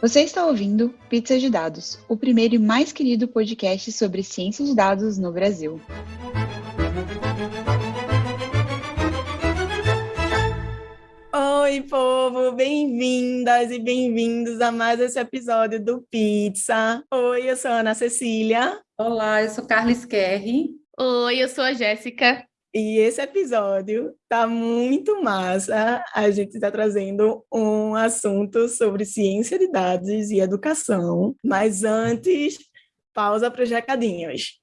Você está ouvindo Pizza de Dados, o primeiro e mais querido podcast sobre ciência de dados no Brasil. Oi, povo! Bem-vindas e bem-vindos a mais esse episódio do Pizza. Oi, eu sou a Ana Cecília. Olá, eu sou Carla Skerri. Oi, eu sou a Jéssica. E esse episódio tá muito massa. A gente está trazendo um assunto sobre ciência de dados e educação. Mas antes, pausa para os recadinhos.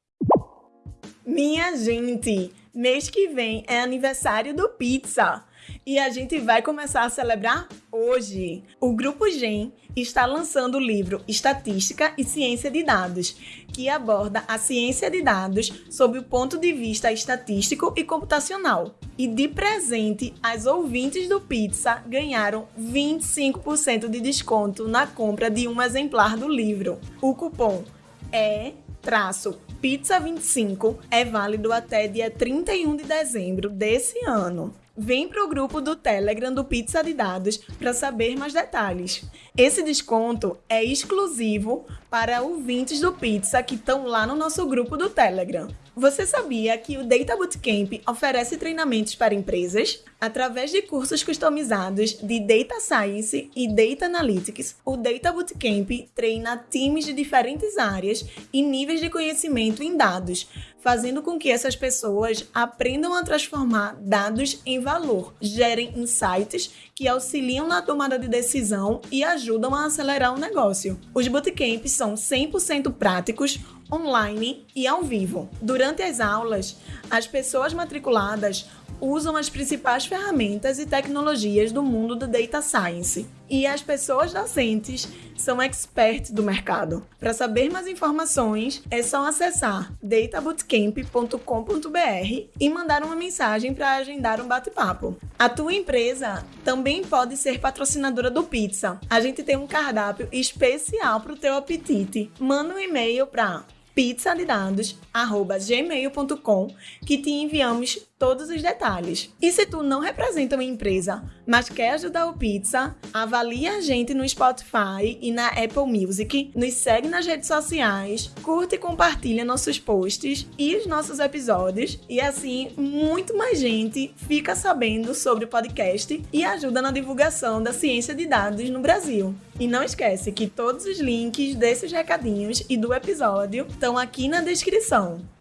Minha gente, mês que vem é aniversário do Pizza. E a gente vai começar a celebrar hoje. O Grupo GEM está lançando o livro Estatística e Ciência de Dados, que aborda a ciência de dados sob o ponto de vista estatístico e computacional. E de presente, as ouvintes do Pizza ganharam 25% de desconto na compra de um exemplar do livro. O cupom é traço Pizza 25 é válido até dia 31 de dezembro desse ano. Vem para o grupo do Telegram do Pizza de Dados para saber mais detalhes. Esse desconto é exclusivo para ouvintes do Pizza que estão lá no nosso grupo do Telegram. Você sabia que o Data Bootcamp oferece treinamentos para empresas? Através de cursos customizados de Data Science e Data Analytics, o Data Bootcamp treina times de diferentes áreas e níveis de conhecimento em dados, fazendo com que essas pessoas aprendam a transformar dados em valor, gerem insights que auxiliam na tomada de decisão e ajudam a acelerar o negócio. Os bootcamps são 100% práticos, online e ao vivo. Durante as aulas, as pessoas matriculadas usam as principais ferramentas e tecnologias do mundo do data science. E as pessoas docentes são experts do mercado. Para saber mais informações, é só acessar databootcamp.com.br e mandar uma mensagem para agendar um bate-papo. A tua empresa também pode ser patrocinadora do Pizza. A gente tem um cardápio especial para o teu apetite. Manda um e-mail para pizzalidados@gmail.com que te enviamos todos os detalhes. E se tu não representa uma empresa, mas quer ajudar o Pizza, avalie a gente no Spotify e na Apple Music, nos segue nas redes sociais, curte e compartilha nossos posts e os nossos episódios, e assim muito mais gente fica sabendo sobre o podcast e ajuda na divulgação da ciência de dados no Brasil. E não esquece que todos os links desses recadinhos e do episódio estão aqui na descrição.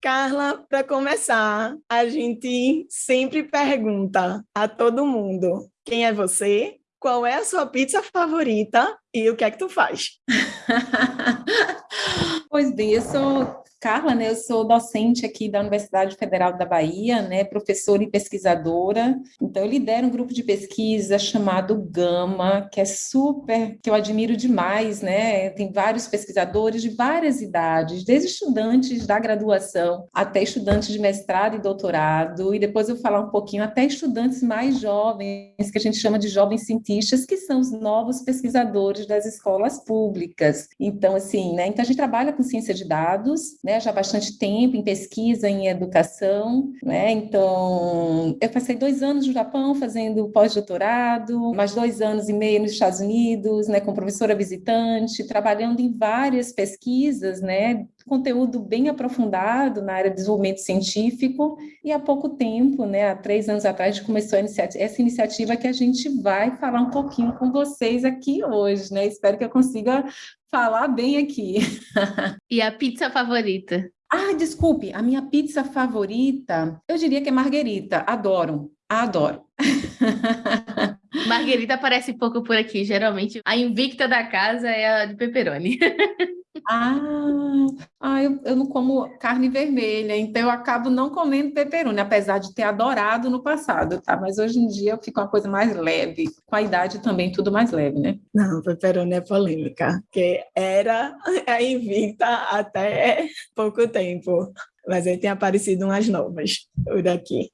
Carla, para começar, a gente sempre pergunta a todo mundo: quem é você? Qual é a sua pizza favorita e o que é que tu faz? pois bem, eu sou Carla, né, eu sou docente aqui da Universidade Federal da Bahia, né, professora e pesquisadora. Então, eu lidero um grupo de pesquisa chamado Gama, que é super, que eu admiro demais, né? Tem vários pesquisadores de várias idades, desde estudantes da graduação até estudantes de mestrado e doutorado, e depois eu vou falar um pouquinho até estudantes mais jovens, que a gente chama de jovens cientistas, que são os novos pesquisadores das escolas públicas. Então, assim, né? Então a gente trabalha com ciência de dados, né, já há bastante tempo em pesquisa em educação, né? Então, eu passei dois anos no Japão fazendo pós-doutorado, mais dois anos e meio nos Estados Unidos, né, como professora visitante, trabalhando em várias pesquisas, né, conteúdo bem aprofundado na área de desenvolvimento científico, e há pouco tempo, né, há três anos atrás, a gente começou essa iniciativa que a gente vai falar um pouquinho com vocês aqui hoje, né? Espero que eu consiga falar bem aqui. E a pizza favorita? Ah, desculpe, a minha pizza favorita, eu diria que é marguerita. Adoro, adoro. Marguerita aparece pouco por aqui, geralmente. A invicta da casa é a de pepperoni. Ah, ah eu, eu não como carne vermelha, então eu acabo não comendo pepperoni, apesar de ter adorado no passado, tá? Mas hoje em dia eu fico uma coisa mais leve. Com a idade também tudo mais leve, né? Não, pepperoni é polêmica, porque era a invicta até pouco tempo. Mas aí tem aparecido umas novas por aqui.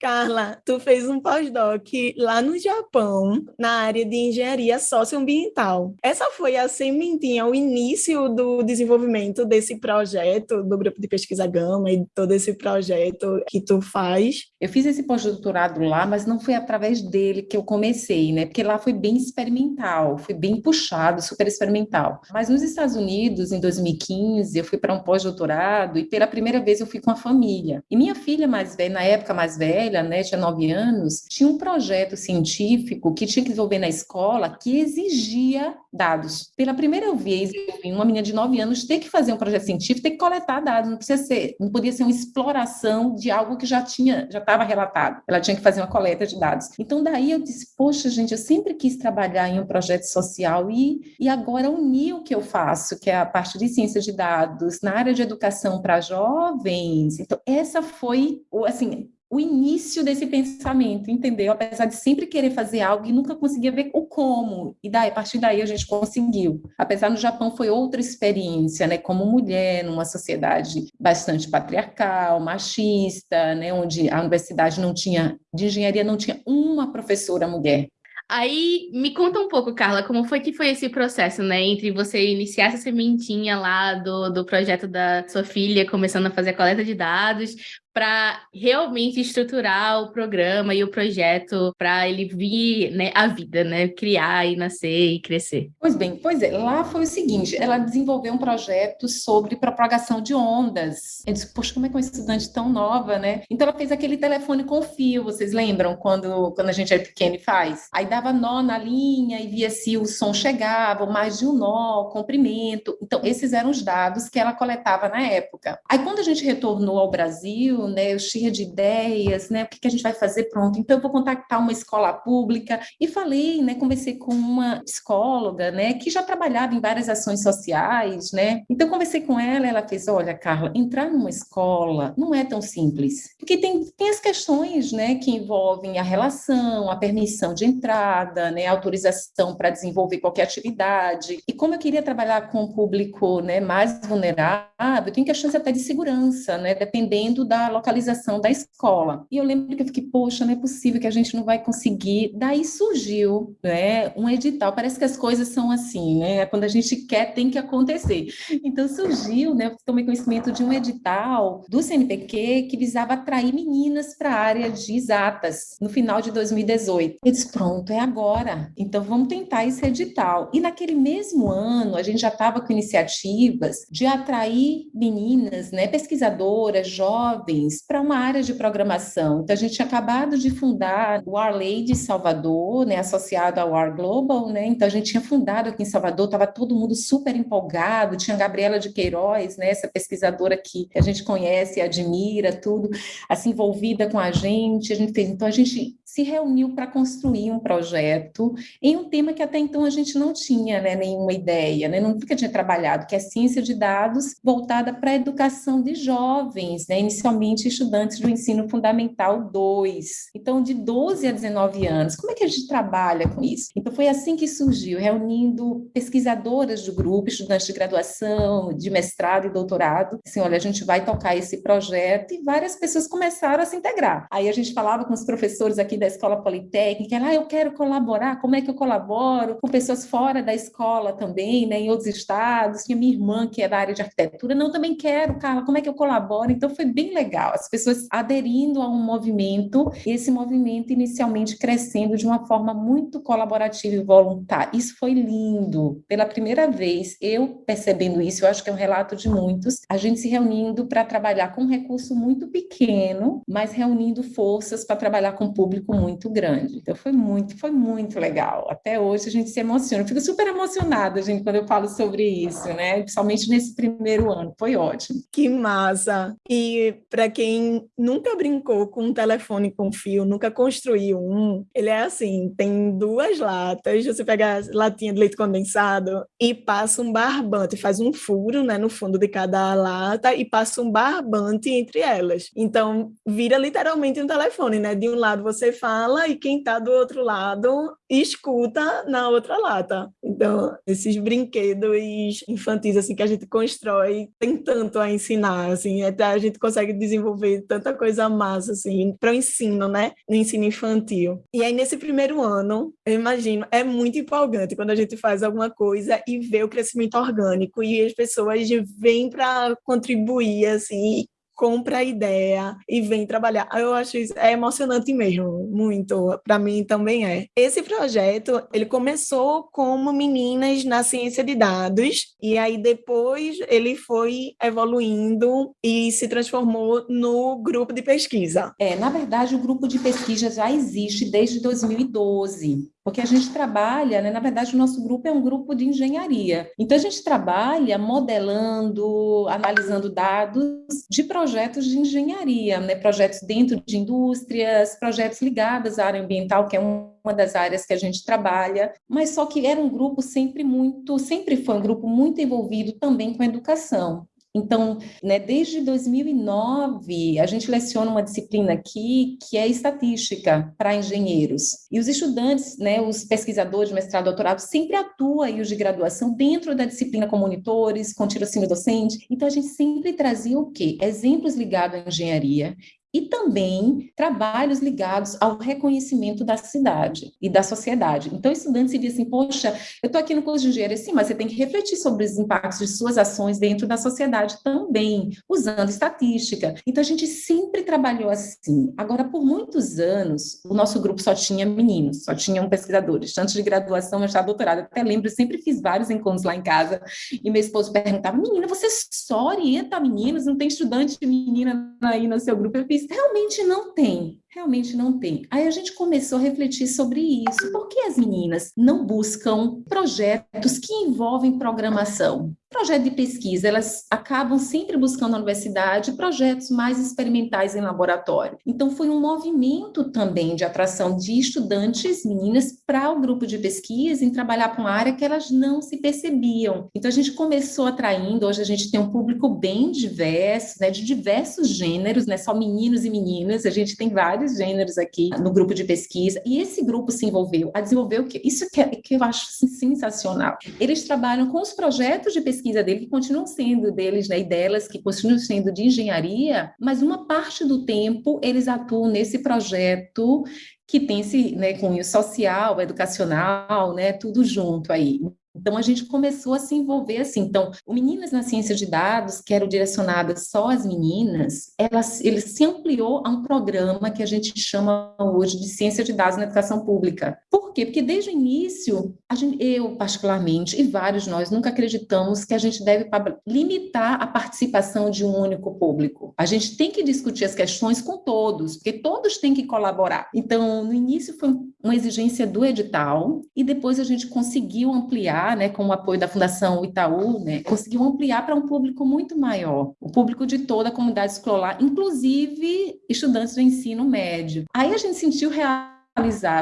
Carla, tu fez um pós-doc lá no Japão, na área de engenharia socioambiental. Essa foi a sementinha, o início do desenvolvimento desse projeto, do grupo de pesquisa Gama e todo esse projeto que tu faz? Eu fiz esse pós-doutorado lá, mas não foi através dele que eu comecei, né? Porque lá foi bem experimental, foi bem puxado, super experimental. Mas nos Estados Unidos, em 2015, eu fui para um pós-doutorado e pela primeira vez eu fui com a família. E minha filha mais velha, na época mais velha, velha, né, tinha nove anos, tinha um projeto científico que tinha que desenvolver na escola que exigia dados. Pela primeira vez, uma menina de nove anos ter que fazer um projeto científico, ter que coletar dados, não precisa ser, não podia ser uma exploração de algo que já tinha, já estava relatado. Ela tinha que fazer uma coleta de dados. Então daí eu disse, poxa, gente, eu sempre quis trabalhar em um projeto social e, e agora unir o que eu faço, que é a parte de ciência de dados, na área de educação para jovens. Então essa foi, assim, o início desse pensamento, entendeu? Apesar de sempre querer fazer algo e nunca conseguia ver o como. E daí, a partir daí a gente conseguiu. Apesar no Japão foi outra experiência, né? Como mulher numa sociedade bastante patriarcal, machista, né? Onde a universidade não tinha de engenharia não tinha uma professora mulher. Aí, me conta um pouco, Carla, como foi que foi esse processo, né? Entre você iniciar essa sementinha lá do, do projeto da sua filha, começando a fazer a coleta de dados, para realmente estruturar o programa e o projeto para ele vir né, à vida, né? Criar e nascer e crescer. Pois bem, pois é, lá foi o seguinte, ela desenvolveu um projeto sobre propagação de ondas. Eu disse, poxa, como é que uma estudante tão nova, né? Então ela fez aquele telefone com fio, vocês lembram quando, quando a gente é pequeno e faz? Aí dava nó na linha e via se o som chegava, mais de um nó, comprimento. Então esses eram os dados que ela coletava na época. Aí quando a gente retornou ao Brasil, né? Eu cheia de ideias, né? O que, que a gente vai fazer? Pronto. Então, eu vou contactar uma escola pública. E falei, né? Conversei com uma psicóloga, né? Que já trabalhava em várias ações sociais, né? Então, conversei com ela. Ela fez: Olha, Carla, entrar numa escola não é tão simples. Porque tem, tem as questões, né? Que envolvem a relação, a permissão de entrada, né? A autorização para desenvolver qualquer atividade. E como eu queria trabalhar com o público, né? Mais vulnerável, tem questões até de segurança, né? Dependendo da localização da escola. E eu lembro que eu fiquei, poxa, não é possível que a gente não vai conseguir. Daí surgiu né, um edital. Parece que as coisas são assim, né? Quando a gente quer, tem que acontecer. Então surgiu, né? Eu tomei conhecimento de um edital do CNPq que visava atrair meninas para a área de exatas no final de 2018. Eu disse, pronto, é agora. Então vamos tentar esse edital. E naquele mesmo ano, a gente já estava com iniciativas de atrair meninas, né, pesquisadoras, jovens, para uma área de programação. Então, a gente tinha acabado de fundar o de Salvador, né, associado ao War Global, né? Então, a gente tinha fundado aqui em Salvador, estava todo mundo super empolgado, tinha a Gabriela de Queiroz, né, essa pesquisadora que a gente conhece e admira, tudo, assim, envolvida com a gente. A gente fez, então, a gente se reuniu para construir um projeto em um tema que até então a gente não tinha né, nenhuma ideia, né, nunca tinha trabalhado, que é ciência de dados voltada para a educação de jovens, né, inicialmente estudantes do ensino fundamental 2. Então, de 12 a 19 anos, como é que a gente trabalha com isso? Então, foi assim que surgiu, reunindo pesquisadoras do grupo, estudantes de graduação, de mestrado e doutorado, assim, olha, a gente vai tocar esse projeto e várias pessoas começaram a se integrar. Aí a gente falava com os professores aqui da Escola Politécnica, ah, eu quero colaborar, como é que eu colaboro? Com pessoas fora da escola também, né, em outros estados, tinha minha irmã que é da área de arquitetura, não, também quero, Carla, como é que eu colaboro? Então foi bem legal, as pessoas aderindo a um movimento, e esse movimento inicialmente crescendo de uma forma muito colaborativa e voluntária. Isso foi lindo. Pela primeira vez, eu percebendo isso, eu acho que é um relato de muitos, a gente se reunindo para trabalhar com um recurso muito pequeno, mas reunindo forças para trabalhar com público público muito grande. Então foi muito, foi muito legal. Até hoje a gente se emociona. Eu fico super emocionada, gente, quando eu falo sobre isso, né? Principalmente nesse primeiro ano. Foi ótimo. Que massa! E para quem nunca brincou com um telefone com fio, nunca construiu um, ele é assim, tem duas latas, você pega a latinha de leite condensado e passa um barbante, faz um furo, né, no fundo de cada lata e passa um barbante entre elas. Então, vira literalmente um telefone, né? De um lado você fala e quem está do outro lado e escuta na outra lata. Então, esses brinquedos infantis assim que a gente constrói tem tanto a ensinar, assim, até a gente consegue desenvolver tanta coisa massa assim para o ensino, né? No ensino infantil. E aí nesse primeiro ano, eu imagino, é muito empolgante quando a gente faz alguma coisa e vê o crescimento orgânico e as pessoas vêm para contribuir assim compra a ideia e vem trabalhar. Eu acho isso é emocionante mesmo, muito. Para mim também é. Esse projeto, ele começou como meninas na ciência de dados e aí depois ele foi evoluindo e se transformou no grupo de pesquisa. É, na verdade, o grupo de pesquisa já existe desde 2012 porque a gente trabalha, né, na verdade, o nosso grupo é um grupo de engenharia. Então, a gente trabalha modelando, analisando dados de projetos de engenharia, né, projetos dentro de indústrias, projetos ligados à área ambiental, que é uma das áreas que a gente trabalha, mas só que era um grupo sempre muito, sempre foi um grupo muito envolvido também com a educação. Então, né, desde 2009, a gente leciona uma disciplina aqui que é estatística para engenheiros. E os estudantes, né, os pesquisadores de mestrado e doutorado, sempre atuam aí os de graduação dentro da disciplina com monitores, com tirocínio docente. Então, a gente sempre trazia o quê? Exemplos ligados à engenharia e também trabalhos ligados ao reconhecimento da cidade e da sociedade. Então, estudantes se dizem assim, poxa, eu estou aqui no curso de engenharia, sim, mas você tem que refletir sobre os impactos de suas ações dentro da sociedade também, usando estatística. Então, a gente sempre trabalhou assim. Agora, por muitos anos, o nosso grupo só tinha meninos, só tinham pesquisadores, tanto de graduação, mestrado, doutorado. até lembro, sempre fiz vários encontros lá em casa, e meu esposo perguntava, menina, você só orienta meninos? Não tem estudante menina aí no seu grupo? Eu fiz, realmente não tem realmente não tem. Aí a gente começou a refletir sobre isso. Por que as meninas não buscam projetos que envolvem programação? Projeto de pesquisa, elas acabam sempre buscando na universidade projetos mais experimentais em laboratório. Então, foi um movimento também de atração de estudantes, meninas, para o grupo de pesquisa, em trabalhar com uma área que elas não se percebiam. Então, a gente começou atraindo, hoje a gente tem um público bem diverso, né, de diversos gêneros, né, só meninos e meninas, a gente tem vários vários gêneros aqui no grupo de pesquisa, e esse grupo se envolveu a desenvolver o que? Isso que, é, que eu acho assim, sensacional. Eles trabalham com os projetos de pesquisa dele, que continuam sendo deles né, e delas, que continuam sendo de engenharia, mas uma parte do tempo eles atuam nesse projeto que tem esse né, cunho social, educacional, né, tudo junto aí. Então, a gente começou a se envolver assim. Então, o Meninas na Ciência de Dados, que era direcionada só às meninas, ela, ele se ampliou a um programa que a gente chama hoje de Ciência de Dados na Educação Pública. Por quê? Porque desde o início, gente, eu particularmente, e vários nós, nunca acreditamos que a gente deve limitar a participação de um único público. A gente tem que discutir as questões com todos, porque todos têm que colaborar. Então, no início foi uma exigência do edital, e depois a gente conseguiu ampliar né, com o apoio da Fundação Itaú, né, conseguiu ampliar para um público muito maior, o público de toda a comunidade escolar, inclusive estudantes do ensino médio. Aí a gente sentiu real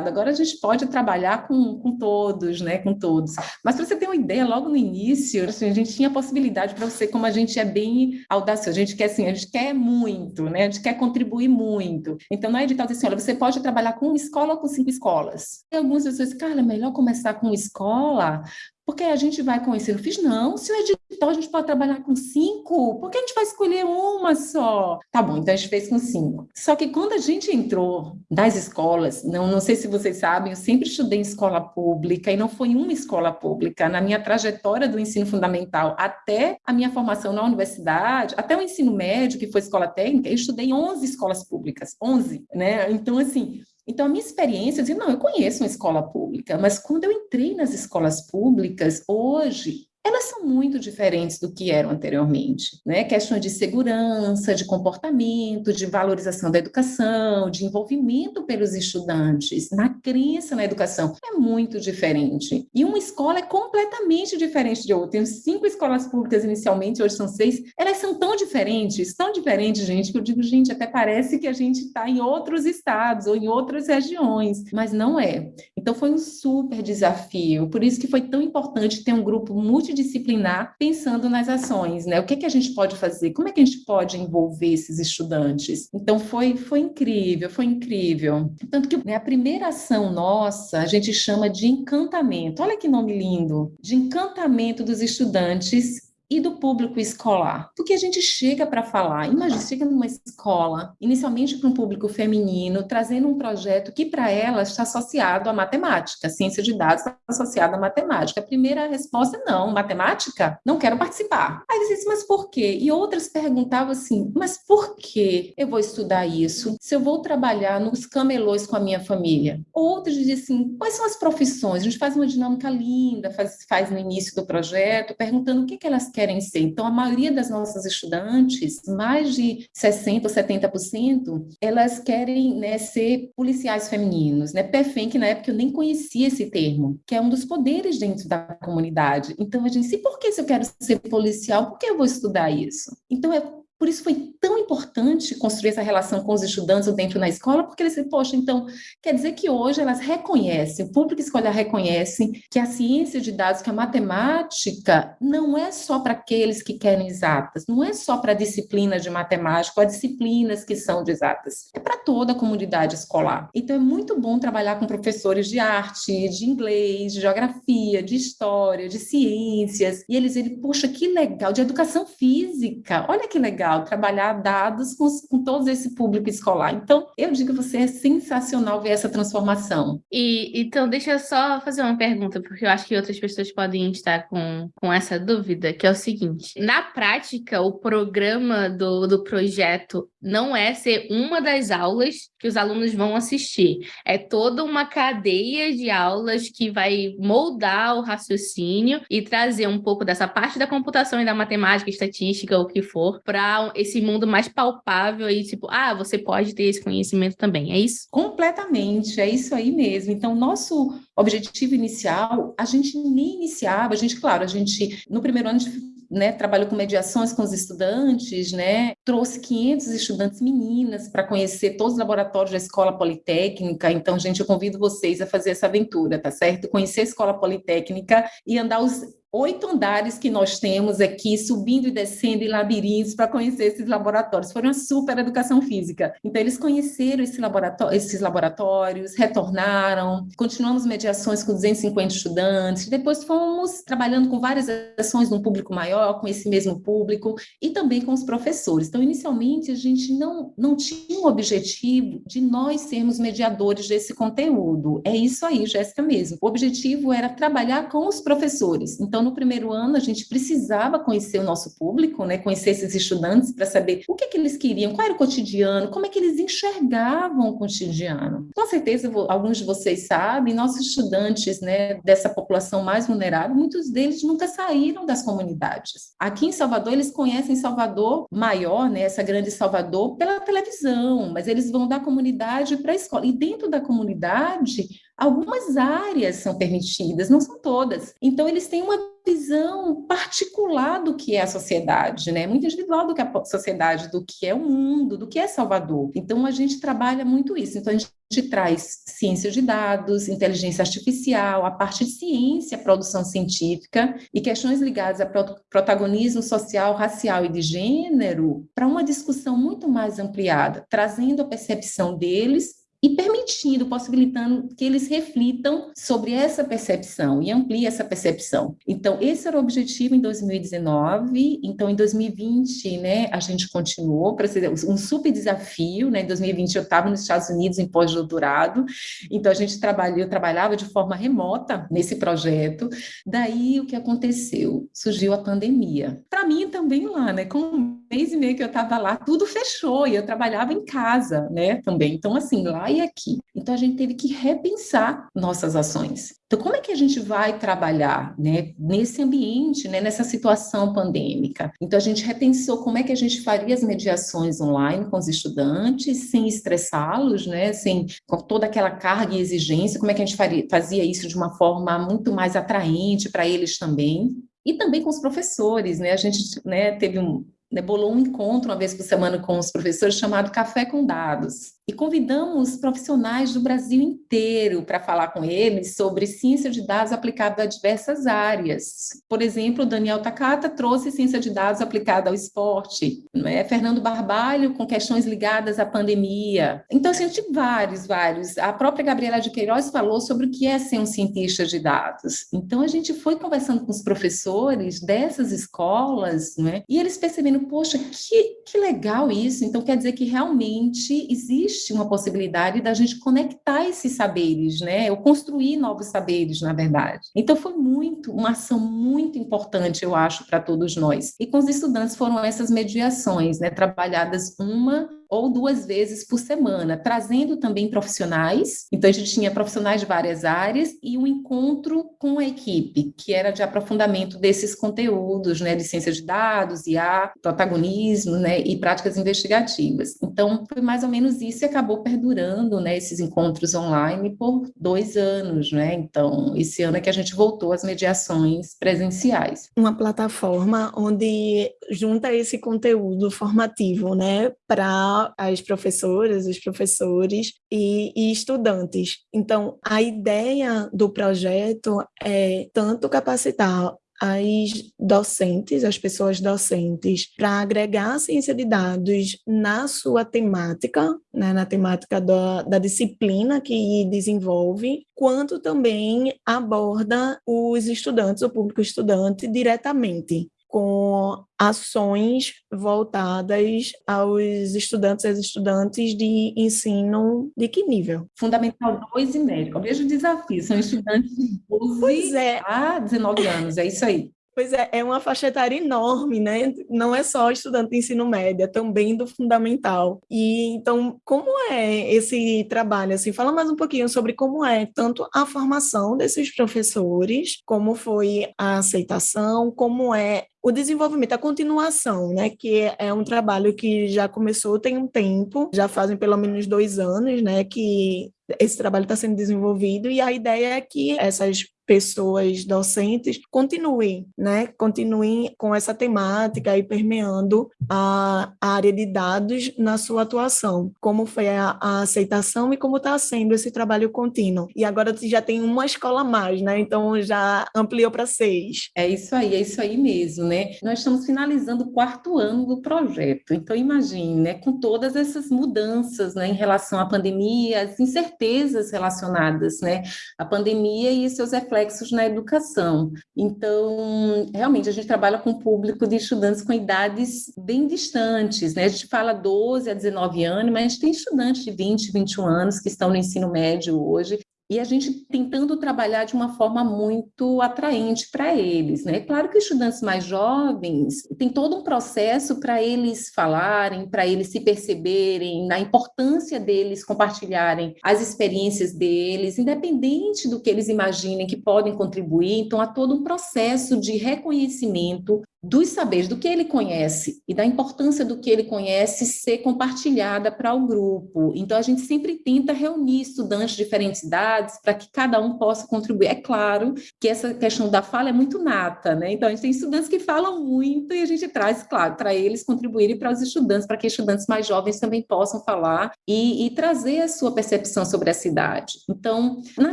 Agora a gente pode trabalhar com, com todos, né? Com todos. Mas para você ter uma ideia, logo no início, assim, a gente tinha a possibilidade para você, como a gente é bem audacioso, a gente quer assim, a gente quer muito, né? A gente quer contribuir muito. Então, na edital assim: olha, você pode trabalhar com uma escola ou com cinco escolas. E algumas pessoas, cara, é melhor começar com escola, porque a gente vai conhecer. Eu fiz, não, se o edital a gente pode trabalhar com cinco, por que a gente vai escolher uma só? Tá bom, então a gente fez com cinco. Só que quando a gente entrou das escolas, não, não sei se vocês sabem, eu sempre estudei em escola pública e não foi uma escola pública. Na minha trajetória do ensino fundamental até a minha formação na universidade, até o ensino médio, que foi escola técnica, eu estudei em 11 escolas públicas, 11, né? Então, assim, então, a minha experiência, eu não, eu conheço uma escola pública, mas quando eu entrei nas escolas públicas, hoje, elas são muito diferentes do que eram anteriormente, né? Questões de segurança, de comportamento, de valorização da educação, de envolvimento pelos estudantes, na crença na educação, é muito diferente. E uma escola é completamente diferente de outra. Tenho cinco escolas públicas inicialmente, hoje são seis, elas são tão diferentes, tão diferentes, gente, que eu digo, gente, até parece que a gente está em outros estados ou em outras regiões, mas não é. Então foi um super desafio, por isso que foi tão importante ter um grupo multidisciplinar multidisciplinar, pensando nas ações, né? O que, é que a gente pode fazer? Como é que a gente pode envolver esses estudantes? Então, foi, foi incrível, foi incrível. Tanto que né, a primeira ação nossa, a gente chama de encantamento. Olha que nome lindo! De encantamento dos estudantes e do público escolar. Porque a gente chega para falar, imagina, chega numa escola, inicialmente para um público feminino, trazendo um projeto que para ela está associado à matemática, ciência de dados está associada à matemática. A primeira resposta, não, matemática? Não quero participar. Aí eles disse, mas por quê? E outras perguntavam assim, mas por que eu vou estudar isso se eu vou trabalhar nos camelôs com a minha família? Outros dizem assim, quais são as profissões? A gente faz uma dinâmica linda, faz, faz no início do projeto, perguntando o que, que elas querem ser. Então, a maioria das nossas estudantes, mais de 60% ou 70%, elas querem né, ser policiais femininos, né? PEFEM, que na época eu nem conhecia esse termo, que é um dos poderes dentro da comunidade. Então, a gente disse, por que se eu quero ser policial, por que eu vou estudar isso? Então, é por isso foi tão importante construir essa relação com os estudantes dentro da escola, porque eles dizem, poxa, então, quer dizer que hoje elas reconhecem, o público escolar reconhece que a ciência de dados, que a matemática, não é só para aqueles que querem exatas, não é só para a disciplina de matemática, ou disciplinas que são de exatas, é para toda a comunidade escolar. Então, é muito bom trabalhar com professores de arte, de inglês, de geografia, de história, de ciências, e eles dizem, poxa, que legal, de educação física, olha que legal, trabalhar dados com, com todo esse público escolar. Então, eu digo que você é sensacional ver essa transformação. E então, deixa eu só fazer uma pergunta, porque eu acho que outras pessoas podem estar com, com essa dúvida, que é o seguinte: na prática, o programa do, do projeto não é ser uma das aulas que os alunos vão assistir, é toda uma cadeia de aulas que vai moldar o raciocínio e trazer um pouco dessa parte da computação e da matemática, estatística, o que for, para esse mundo mais palpável e tipo, ah, você pode ter esse conhecimento também, é isso? Completamente, é isso aí mesmo. Então, nosso objetivo inicial, a gente nem iniciava, a gente, claro, a gente, no primeiro ano, gente né, trabalhou com mediações com os estudantes, né, trouxe 500 estudantes meninas para conhecer todos os laboratórios da Escola Politécnica. Então, gente, eu convido vocês a fazer essa aventura, tá certo? Conhecer a Escola Politécnica e andar os oito andares que nós temos aqui, subindo e descendo em labirintos para conhecer esses laboratórios. Foi uma super educação física. Então, eles conheceram esse laboratório, esses laboratórios, retornaram, continuamos mediações com 250 estudantes, depois fomos trabalhando com várias ações num público maior, com esse mesmo público, e também com os professores. Então, inicialmente, a gente não, não tinha o objetivo de nós sermos mediadores desse conteúdo. É isso aí, Jéssica mesmo. O objetivo era trabalhar com os professores. Então, no primeiro ano, a gente precisava conhecer o nosso público, né, conhecer esses estudantes para saber o que, que eles queriam, qual era o cotidiano, como é que eles enxergavam o cotidiano. Com certeza, alguns de vocês sabem, nossos estudantes né, dessa população mais vulnerável, muitos deles nunca saíram das comunidades. Aqui em Salvador, eles conhecem Salvador maior, né, essa grande Salvador, pela televisão, mas eles vão da comunidade para a escola. E dentro da comunidade, Algumas áreas são permitidas, não são todas. Então, eles têm uma visão particular do que é a sociedade, né? Muito individual do que é a sociedade, do que é o mundo, do que é Salvador. Então, a gente trabalha muito isso. Então, a gente traz ciência de dados, inteligência artificial, a parte de ciência, produção científica e questões ligadas a protagonismo social, racial e de gênero para uma discussão muito mais ampliada, trazendo a percepção deles e permitindo, possibilitando que eles reflitam sobre essa percepção e ampliem essa percepção. Então, esse era o objetivo em 2019. Então, em 2020, né, a gente continuou para ser um super desafio, né? Em 2020 eu estava nos Estados Unidos em pós-doutorado, então a gente trabalhou, eu trabalhava de forma remota nesse projeto. Daí o que aconteceu? Surgiu a pandemia. Para mim também lá, né, com um mês e meio que eu estava lá, tudo fechou e eu trabalhava em casa, né, também. Então assim, lá aqui. Então a gente teve que repensar nossas ações. Então, como é que a gente vai trabalhar né, nesse ambiente, né, nessa situação pandêmica? Então, a gente repensou como é que a gente faria as mediações online com os estudantes, sem estressá-los, né, sem com toda aquela carga e exigência, como é que a gente faria, fazia isso de uma forma muito mais atraente para eles também. E também com os professores, né? A gente né, teve um, né, bolou um encontro uma vez por semana com os professores chamado Café com Dados. E convidamos profissionais do Brasil inteiro para falar com eles sobre ciência de dados aplicada a diversas áreas. Por exemplo, Daniel Takata trouxe ciência de dados aplicada ao esporte, é? Fernando Barbalho com questões ligadas à pandemia. Então, assim, gente vários, vários. A própria Gabriela de Queiroz falou sobre o que é ser um cientista de dados. Então, a gente foi conversando com os professores dessas escolas, né? E eles percebendo, poxa, que, que legal isso. Então, quer dizer que realmente existe uma possibilidade da gente conectar esses saberes, né? Ou construir novos saberes, na verdade. Então, foi muito, uma ação muito importante, eu acho, para todos nós. E com os estudantes foram essas mediações, né? Trabalhadas uma ou duas vezes por semana, trazendo também profissionais. Então, a gente tinha profissionais de várias áreas e um encontro com a equipe, que era de aprofundamento desses conteúdos, né, de ciência de dados, IA, protagonismo, né, e práticas investigativas. Então, foi mais ou menos isso acabou perdurando, né, esses encontros online por dois anos, né. Então, esse ano é que a gente voltou às mediações presenciais. Uma plataforma onde junta esse conteúdo formativo, né, para as professoras, os professores e, e estudantes. Então, a ideia do projeto é tanto capacitar as docentes, as pessoas docentes, para agregar a ciência de dados na sua temática, né, na temática da, da disciplina que desenvolve, quanto também aborda os estudantes, o público estudante, diretamente com ações voltadas aos estudantes e estudantes de ensino de que nível? Fundamental 2 e médio. O mesmo desafio, são estudantes de 12 é. a 19 anos, é isso aí. Pois é, é uma faixa etária enorme, né? Não é só estudante de ensino médio, é também do fundamental. E então, como é esse trabalho? Assim, fala mais um pouquinho sobre como é tanto a formação desses professores, como foi a aceitação, como é o desenvolvimento, a continuação, né, que é um trabalho que já começou tem um tempo, já fazem pelo menos dois anos, né, que esse trabalho está sendo desenvolvido e a ideia é que essas pessoas docentes continuem, né, continuem com essa temática e permeando a, área de dados na sua atuação, como foi a, a aceitação e como está sendo esse trabalho contínuo. E agora já tem uma escola a mais, né, então já ampliou para seis. É isso aí, é isso aí mesmo, né. Nós estamos finalizando o quarto ano do projeto, então imagine, né, com todas essas mudanças, né, em relação à pandemia, as incertezas relacionadas, né, à pandemia e seus reflexos reflexos na educação. Então, realmente, a gente trabalha com um público de estudantes com idades bem distantes, né? A gente fala 12 a 19 anos, mas a gente tem estudantes de 20, 21 anos que estão no ensino médio hoje, e a gente tentando trabalhar de uma forma muito atraente para eles, né? Claro que estudantes mais jovens tem todo um processo para eles falarem, para eles se perceberem, na importância deles compartilharem as experiências deles, independente do que eles imaginem que podem contribuir. Então há todo um processo de reconhecimento dos saberes, do que ele conhece e da importância do que ele conhece ser compartilhada para o grupo. Então, a gente sempre tenta reunir estudantes de diferentes idades para que cada um possa contribuir. É claro que essa questão da fala é muito nata, né? Então, a gente tem estudantes que falam muito e a gente traz, claro, para eles contribuírem para os estudantes, para que estudantes mais jovens também possam falar e, e trazer a sua percepção sobre a cidade. Então, na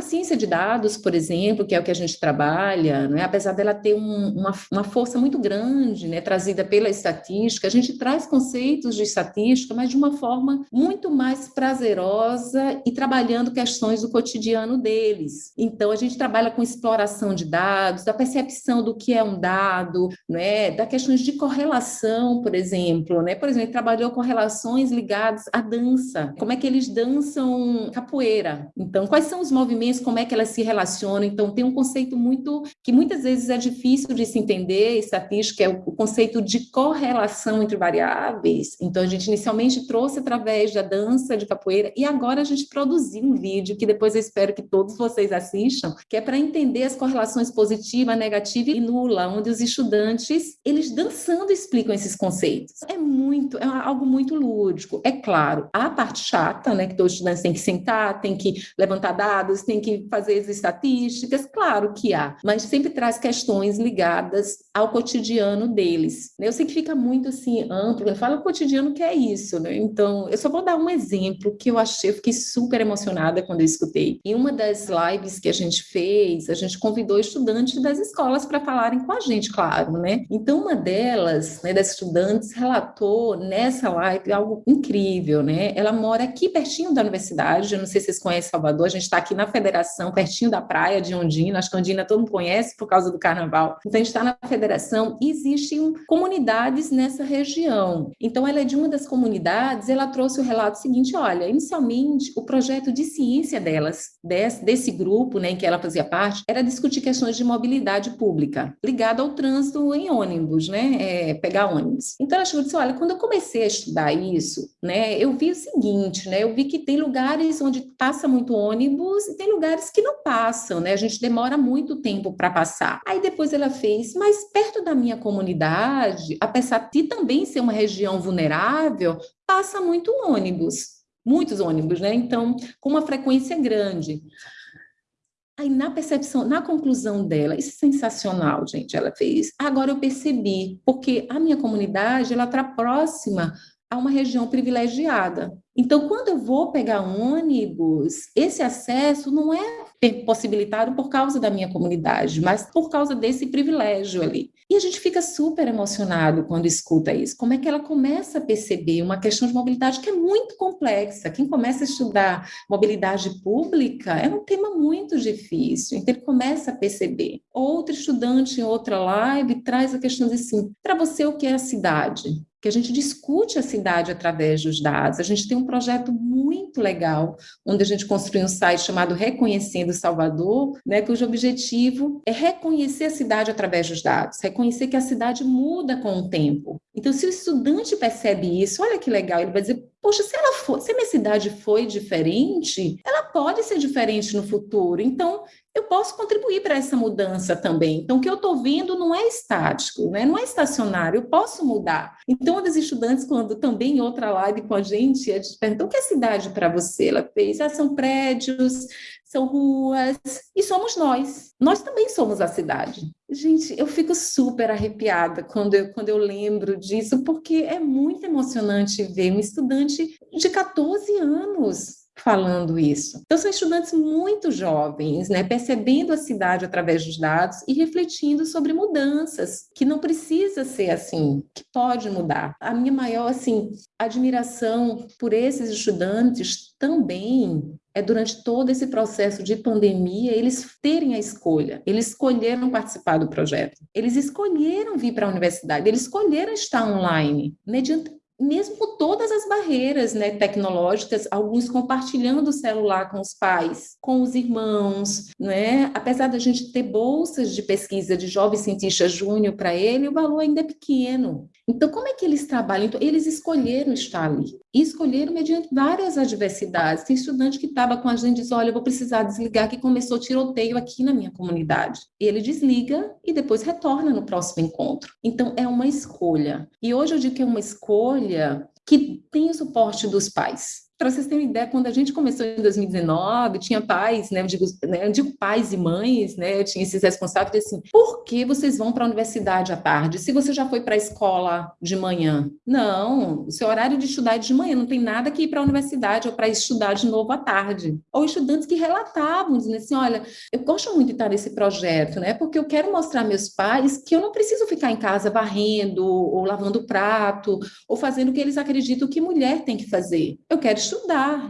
ciência de dados, por exemplo, que é o que a gente trabalha, né? apesar dela ter um, uma, uma força muito grande né, trazida pela estatística, a gente traz conceitos de estatística, mas de uma forma muito mais prazerosa e trabalhando questões do cotidiano deles. Então, a gente trabalha com exploração de dados, da percepção do que é um dado, né, da questões de correlação, por exemplo, né? Por exemplo, ele trabalhou correlações ligadas à dança, como é que eles dançam capoeira. Então, quais são os movimentos, como é que elas se relacionam? Então, tem um conceito muito que muitas vezes é difícil de se entender, estatística é o conceito de correlação entre variáveis. Então, a gente inicialmente trouxe através da dança de capoeira e agora a gente produziu um vídeo que depois eu espero espero que todos vocês assistam, que é para entender as correlações positiva, negativa e nula, onde os estudantes, eles dançando explicam esses conceitos. É muito, é algo muito lúdico. É claro, a parte chata, né, que todos os estudantes têm que sentar, têm que levantar dados, têm que fazer as estatísticas, claro que há, mas sempre traz questões ligadas ao cotidiano deles. Eu sei que fica muito assim amplo, eu falo o cotidiano que é isso, né? Então, eu só vou dar um exemplo que eu achei, eu fiquei super emocionada quando eu escutei. Em uma das lives que a gente fez, a gente convidou estudantes das escolas para falarem com a gente, claro, né? Então, uma delas, né, das estudantes, relatou nessa live algo incrível, né? Ela mora aqui pertinho da universidade, eu não sei se vocês conhecem Salvador, a gente está aqui na federação, pertinho da praia de Ondina, acho que Ondina todo mundo conhece por causa do carnaval. Então, a gente está na federação e existem comunidades nessa região. Então, ela é de uma das comunidades, ela trouxe o relato seguinte, olha, inicialmente, o projeto de ciência delas, desse, desse grupo, né, em que ela fazia parte, era discutir questões de mobilidade pública, ligada ao trânsito em ônibus, né, é, pegar ônibus. Então, ela chegou e disse, olha, quando eu comecei a estudar isso, né, eu vi o seguinte, né, eu vi que tem lugares onde passa muito ônibus e tem lugares que não passam, né, a gente demora muito tempo para passar. Aí depois ela fez, mas perto da minha comunidade, apesar de também ser uma região vulnerável, passa muito ônibus, muitos ônibus, né? Então, com uma frequência grande. Aí, na percepção, na conclusão dela, isso é sensacional, gente, ela fez. Agora eu percebi, porque a minha comunidade, ela está próxima a uma região privilegiada. Então, quando eu vou pegar ônibus, esse acesso não é possibilitado por causa da minha comunidade, mas por causa desse privilégio ali. E a gente fica super emocionado quando escuta isso. Como é que ela começa a perceber uma questão de mobilidade que é muito complexa? Quem começa a estudar mobilidade pública é um tema muito difícil, então ele começa a perceber. Outro estudante em outra live traz a questão de assim: para você, o que é a cidade? Que a gente discute a cidade através dos dados. A gente tem um projeto muito legal, onde a gente construiu um site chamado Reconhecendo Salvador, né, cujo objetivo é reconhecer a cidade através dos dados, reconhecer que a cidade muda com o tempo. Então, se o estudante percebe isso, olha que legal, ele vai dizer, poxa, se ela for, se a minha cidade foi diferente, ela pode ser diferente no futuro. Então, eu posso contribuir para essa mudança também. Então, o que eu estou vendo não é estático, né? não é estacionário, eu posso mudar. Então, uma das estudantes, quando também em outra live com a gente, a gente perguntou o que é cidade para você? Ela fez, ah, são prédios, são ruas, e somos nós. Nós também somos a cidade. Gente, eu fico super arrepiada quando eu, quando eu lembro disso, porque é muito emocionante ver um estudante de 14 anos falando isso. Então, são estudantes muito jovens, né, percebendo a cidade através dos dados e refletindo sobre mudanças, que não precisa ser assim, que pode mudar. A minha maior, assim, admiração por esses estudantes também é durante todo esse processo de pandemia eles terem a escolha. Eles escolheram participar do projeto. Eles escolheram vir para a universidade. Eles escolheram estar online mediante mesmo todas as barreiras né, tecnológicas, alguns compartilhando o celular com os pais, com os irmãos, né? apesar da gente ter bolsas de pesquisa de jovem cientista júnior para ele, o valor ainda é pequeno. Então, como é que eles trabalham? Então, eles escolheram estar ali, e escolheram mediante várias adversidades. Tem estudante que estava com a gente e diz, olha, eu vou precisar desligar, que começou tiroteio aqui na minha comunidade. Ele desliga e depois retorna no próximo encontro. Então, é uma escolha. E hoje eu digo que é uma escolha que tem o suporte dos pais. Para vocês terem uma ideia, quando a gente começou em 2019, tinha pais, né, eu digo, né, eu digo pais e mães, né, eu tinha esses responsáveis, assim, por que vocês vão para a universidade à tarde, se você já foi para a escola de manhã? Não, o seu horário de estudar é de manhã, não tem nada que ir para a universidade ou para estudar de novo à tarde. Ou estudantes que relatavam, dizendo assim, olha, eu gosto muito de estar nesse projeto, né, porque eu quero mostrar a meus pais que eu não preciso ficar em casa varrendo, ou lavando prato, ou fazendo o que eles acreditam que mulher tem que fazer. Eu quero estudar,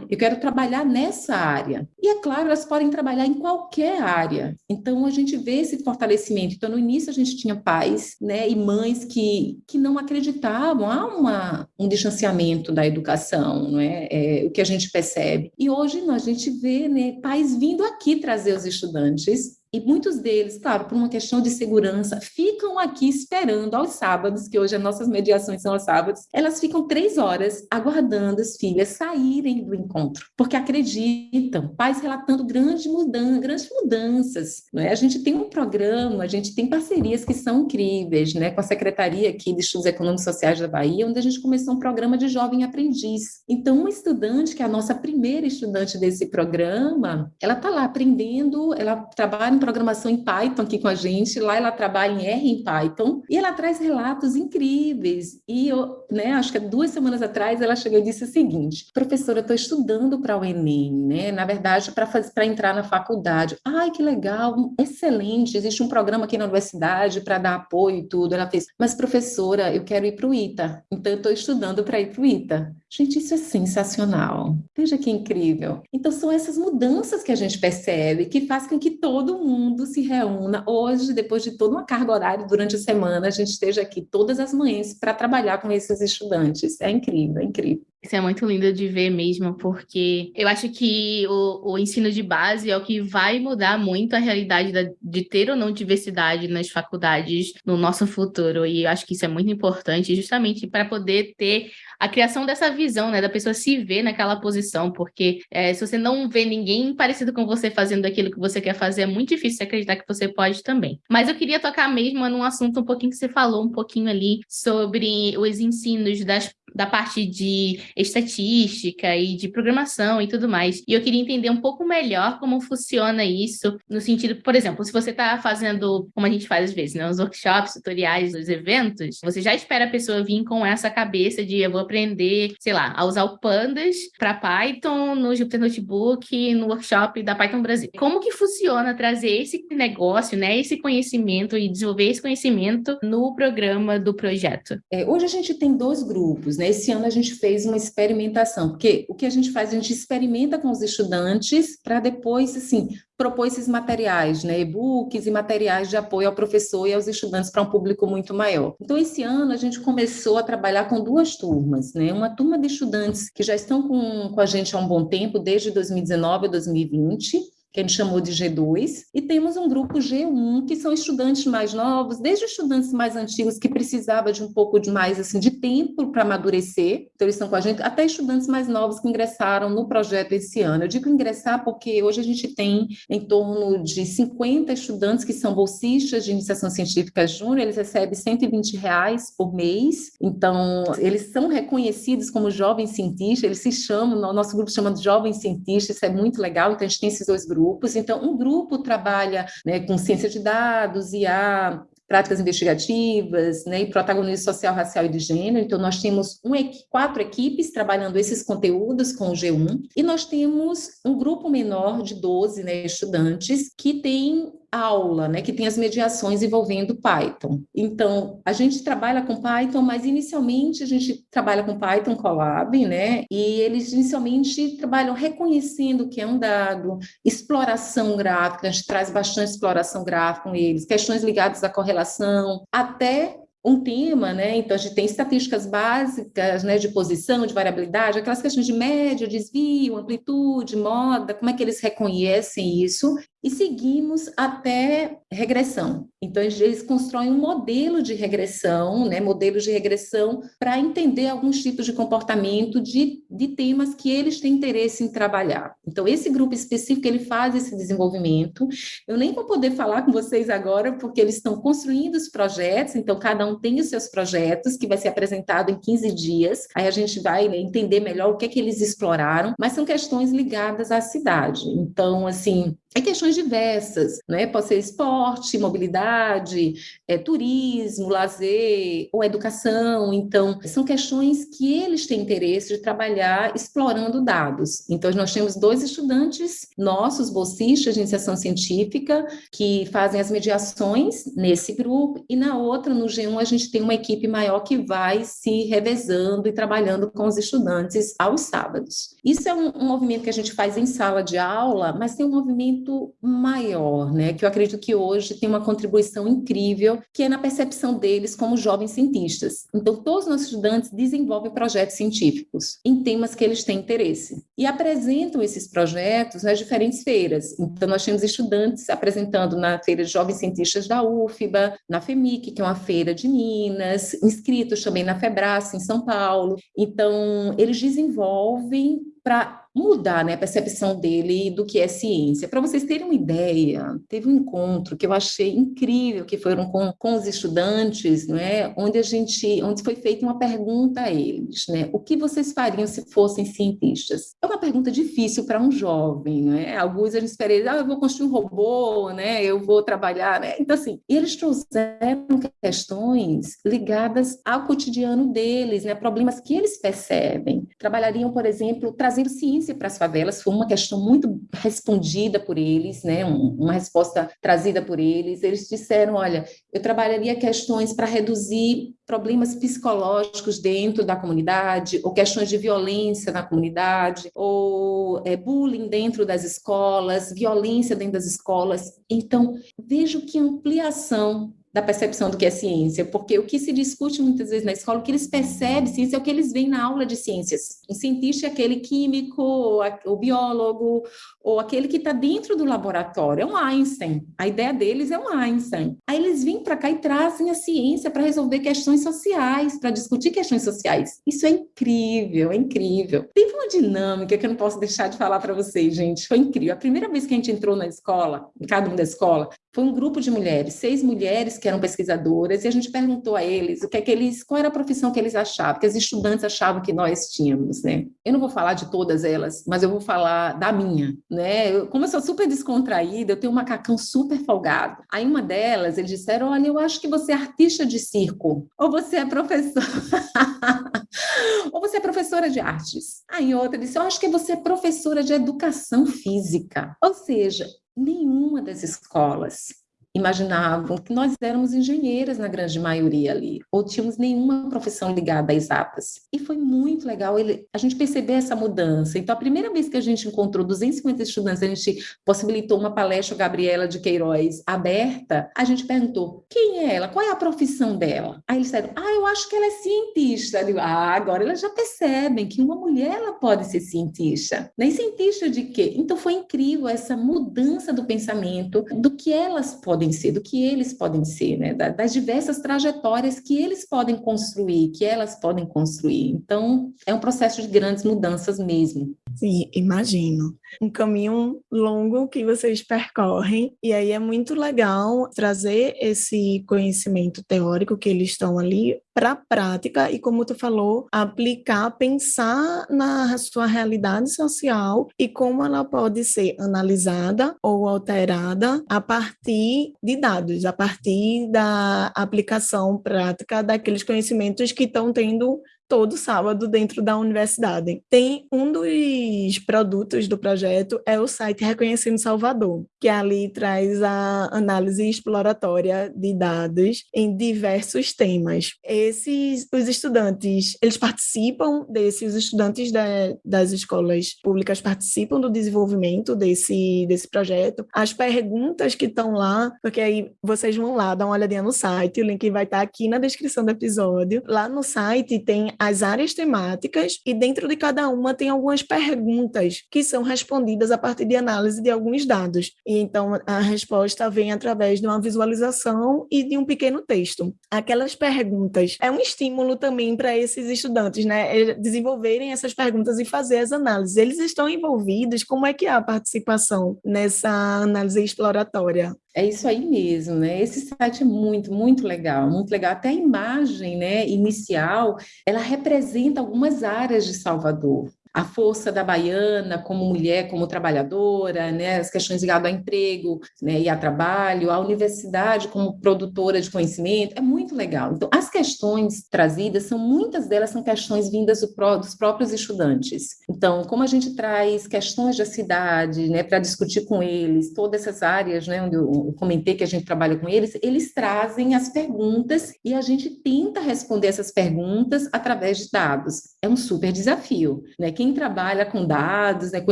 eu quero trabalhar nessa área. E é claro, elas podem trabalhar em qualquer área. Então a gente vê esse fortalecimento. Então no início a gente tinha pais, né, e mães que, que não acreditavam, há uma, um distanciamento da educação, não é? é? O que a gente percebe. E hoje a gente vê, né, pais vindo aqui trazer os estudantes E muitos deles, claro, por uma questão de segurança, ficam aqui esperando aos sábados, que hoje as nossas mediações são aos sábados, elas ficam três horas aguardando as filhas saírem do encontro, porque acreditam, pais relatando grandes mudanças. Né? A gente tem um programa, a gente tem parcerias que são incríveis, né? com a Secretaria aqui de Estudos Econômicos e Sociais da Bahia, onde a gente começou um programa de jovem aprendiz. Então, uma estudante, que é a nossa primeira estudante desse programa, ela está lá aprendendo, ela trabalha em programação em Python aqui com a gente, lá ela trabalha em R em Python, e ela traz relatos incríveis. E eu, né, acho que duas semanas atrás ela chegou e disse o seguinte: professora, eu estou estudando para o Enem, né? Na verdade, para entrar na faculdade. Ai, que legal, excelente, existe um programa aqui na universidade para dar apoio e tudo. Ela fez, mas professora, eu quero ir para o ITA, então eu estou estudando para ir para o ITA. Gente, isso é sensacional. Veja que incrível. Então, são essas mudanças que a gente percebe que faz com que todo mundo se reúna. Hoje, depois de toda uma carga horária durante a semana, a gente esteja aqui todas as manhãs para trabalhar com esses estudantes. É incrível, é incrível. Isso é muito lindo de ver mesmo, porque eu acho que o, o ensino de base é o que vai mudar muito a realidade da, de ter ou não diversidade nas faculdades no nosso futuro. E eu acho que isso é muito importante, justamente para poder ter a criação dessa visão, né, da pessoa se ver naquela posição, porque é, se você não vê ninguém parecido com você fazendo aquilo que você quer fazer, é muito difícil acreditar que você pode também. Mas eu queria tocar mesmo num assunto um pouquinho que você falou um pouquinho ali sobre os ensinos das da parte de estatística e de programação e tudo mais. E eu queria entender um pouco melhor como funciona isso, no sentido, por exemplo, se você está fazendo, como a gente faz às vezes, né, os workshops, tutoriais, os eventos, você já espera a pessoa vir com essa cabeça de eu vou aprender, sei lá, a usar o Pandas para Python no Jupyter Notebook, no workshop da Python Brasil. Como que funciona trazer esse negócio, né, esse conhecimento e desenvolver esse conhecimento no programa do projeto? É, hoje a gente tem dois grupos, né? Né? Esse ano a gente fez uma experimentação, porque o que a gente faz, a gente experimenta com os estudantes para depois, assim, propor esses materiais, né, e-books e materiais de apoio ao professor e aos estudantes para um público muito maior. Então, esse ano a gente começou a trabalhar com duas turmas, né, uma turma de estudantes que já estão com, com a gente há um bom tempo, desde 2019 a 2020, que a gente chamou de G2, e temos um grupo G1, que são estudantes mais novos, desde estudantes mais antigos que precisavam de um pouco de mais assim de tempo para amadurecer, então eles estão com a gente, até estudantes mais novos que ingressaram no projeto esse ano. Eu digo ingressar porque hoje a gente tem em torno de 50 estudantes que são bolsistas de iniciação científica júnior, eles recebem 120 reais por mês, então eles são reconhecidos como jovens cientistas, eles se chamam, nosso grupo chama de jovens cientistas, isso é muito legal, então a gente tem esses dois grupos grupos. Então, um grupo trabalha né, com ciência de dados, e a práticas investigativas, né, e protagonismo social, racial e de gênero. Então, nós temos um, quatro equipes trabalhando esses conteúdos com o G1, e nós temos um grupo menor de 12 né, estudantes que tem aula, né, que tem as mediações envolvendo Python. Então, a gente trabalha com Python, mas inicialmente a gente trabalha com Python Colab, né, e eles inicialmente trabalham reconhecendo o que é um dado, exploração gráfica, a gente traz bastante exploração gráfica com eles, questões ligadas à correlação, até um tema, né? Então a gente tem estatísticas básicas, né, de posição, de variabilidade, aquelas questões de média, desvio, amplitude, moda, como é que eles reconhecem isso? E seguimos até regressão. Então, eles constroem um modelo de regressão, né, modelos de regressão para entender alguns tipos de comportamento de, de temas que eles têm interesse em trabalhar. Então, esse grupo específico, ele faz esse desenvolvimento. Eu nem vou poder falar com vocês agora, porque eles estão construindo os projetos, então cada um tem os seus projetos, que vai ser apresentado em 15 dias, aí a gente vai né, entender melhor o que é que eles exploraram, mas são questões ligadas à cidade. Então, assim, é questões diversas, né? Pode ser esporte, mobilidade, é, turismo, lazer ou educação. Então, são questões que eles têm interesse de trabalhar explorando dados. Então, nós temos dois estudantes nossos, bolsistas de iniciação científica, que fazem as mediações nesse grupo, e na outra, no G1, a gente tem uma equipe maior que vai se revezando e trabalhando com os estudantes aos sábados. Isso é um, um movimento que a gente faz em sala de aula, mas tem um movimento muito maior, né? Que eu acredito que hoje tem uma contribuição incrível, que é na percepção deles como jovens cientistas. Então, todos os nossos estudantes desenvolvem projetos científicos em temas que eles têm interesse e apresentam esses projetos nas diferentes feiras. Então, nós temos estudantes apresentando na feira de jovens cientistas da UFBA, na FEMIC, que é uma feira de Minas, inscritos também na FEBRAS, em São Paulo. Então, eles desenvolvem para mudar né, a percepção dele do que é ciência. Para vocês terem uma ideia, teve um encontro que eu achei incrível, que foram com, com os estudantes, né, onde a gente, onde foi feita uma pergunta a eles, né, o que vocês fariam se fossem cientistas? É uma pergunta difícil para um jovem, né? Alguns a gente espera, ah, eu vou construir um robô, né, eu vou trabalhar, né? Então assim, eles trouxeram questões ligadas ao cotidiano deles, né, problemas que eles percebem. Trabalhariam, por exemplo, trazendo ciência para as favelas foi uma questão muito respondida por eles, né? uma resposta trazida por eles. Eles disseram: olha, eu trabalharia questões para reduzir problemas psicológicos dentro da comunidade, ou questões de violência na comunidade, ou é, bullying dentro das escolas, violência dentro das escolas. Então, vejo que ampliação da percepção do que é ciência, porque o que se discute muitas vezes na escola, o que eles percebem ciência é o que eles veem na aula de ciências. O cientista é aquele químico, o biólogo, ou aquele que está dentro do laboratório, é um Einstein. A ideia deles é um Einstein. Aí eles vêm para cá e trazem a ciência para resolver questões sociais, para discutir questões sociais. Isso é incrível, é incrível. Teve uma dinâmica que eu não posso deixar de falar para vocês, gente. Foi incrível. A primeira vez que a gente entrou na escola, em cada um da escola, foi um grupo de mulheres, seis mulheres que eram pesquisadoras, e a gente perguntou a eles o que é que eles, qual era a profissão que eles achavam, que as estudantes achavam que nós tínhamos, né? Eu não vou falar de todas elas, mas eu vou falar da minha, né? Eu, como eu sou super descontraída, eu tenho um macacão super folgado. Aí uma delas, eles disseram, olha, eu acho que você é artista de circo, ou você é professora... ou você é professora de artes. Aí outra disse, eu acho que você é professora de educação física. Ou seja, nenhuma das escolas imaginavam que nós éramos engenheiras na grande maioria ali, ou tínhamos nenhuma profissão ligada a exatas. E foi muito legal ele, a gente perceber essa mudança. Então, a primeira vez que a gente encontrou 250 estudantes, a gente possibilitou uma palestra Gabriela de Queiroz aberta, a gente perguntou, quem é ela? Qual é a profissão dela? Aí eles disseram, ah, eu acho que ela é cientista. Digo, ah, agora elas já percebem que uma mulher ela pode ser cientista. Nem cientista de quê? Então, foi incrível essa mudança do pensamento do que elas podem podem ser, do que eles podem ser, né? das diversas trajetórias que eles podem construir, que elas podem construir. Então, é um processo de grandes mudanças mesmo. Sim, imagino. Um caminho longo que vocês percorrem, e aí é muito legal trazer esse conhecimento teórico que eles estão ali para a prática e, como tu falou, aplicar, pensar na sua realidade social e como ela pode ser analisada ou alterada a partir de dados, a partir da aplicação prática daqueles conhecimentos que estão tendo todo sábado dentro da universidade. Tem um dos produtos do projeto é o site Reconhecendo Salvador, que ali traz a análise exploratória de dados em diversos temas. Esses os estudantes, eles participam desse, os estudantes da, das escolas públicas participam do desenvolvimento desse desse projeto. As perguntas que estão lá, porque aí vocês vão lá dar uma olhadinha no site, o link vai estar aqui na descrição do episódio. Lá no site tem as áreas temáticas e dentro de cada uma tem algumas perguntas que são respondidas a partir de análise de alguns dados. E então a resposta vem através de uma visualização e de um pequeno texto. Aquelas perguntas é um estímulo também para esses estudantes, né, desenvolverem essas perguntas e fazer as análises. Eles estão envolvidos, como é que é a participação nessa análise exploratória? É isso aí mesmo, né? Esse site é muito, muito legal, muito legal. Até a imagem, né, inicial, ela representa algumas áreas de Salvador a força da baiana como mulher, como trabalhadora, né, as questões ligadas ao emprego né, e a trabalho, a universidade como produtora de conhecimento, é muito legal. Então, as questões trazidas são, muitas delas são questões vindas do dos próprios estudantes. Então, como a gente traz questões da cidade, né, para discutir com eles, todas essas áreas, né, onde eu comentei que a gente trabalha com eles, eles trazem as perguntas e a gente tenta responder essas perguntas através de dados. É um super desafio, né? Quem quem trabalha com dados, né, com